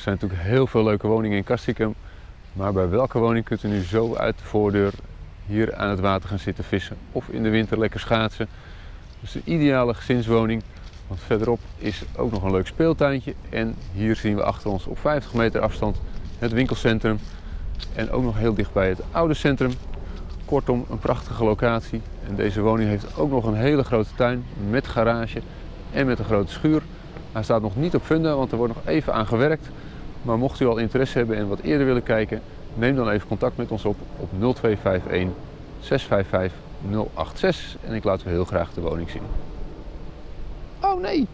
Er zijn natuurlijk heel veel leuke woningen in Castricum. Maar bij welke woning kunt u nu zo uit de voordeur hier aan het water gaan zitten vissen of in de winter lekker schaatsen? Dus de ideale gezinswoning. Want verderop is ook nog een leuk speeltuintje. En hier zien we achter ons op 50 meter afstand het winkelcentrum. En ook nog heel dicht bij het oude centrum. Kortom, een prachtige locatie. En deze woning heeft ook nog een hele grote tuin met garage en met een grote schuur. Hij staat nog niet op funda, want er wordt nog even aan gewerkt. Maar mocht u al interesse hebben en wat eerder willen kijken, neem dan even contact met ons op op 0251 655 086 en ik laat u heel graag de woning zien. Oh nee,